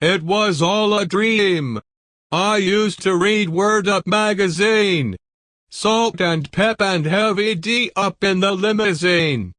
It was all a dream. I used to read Word Up magazine. Salt and Pep and Heavy D up in the limousine.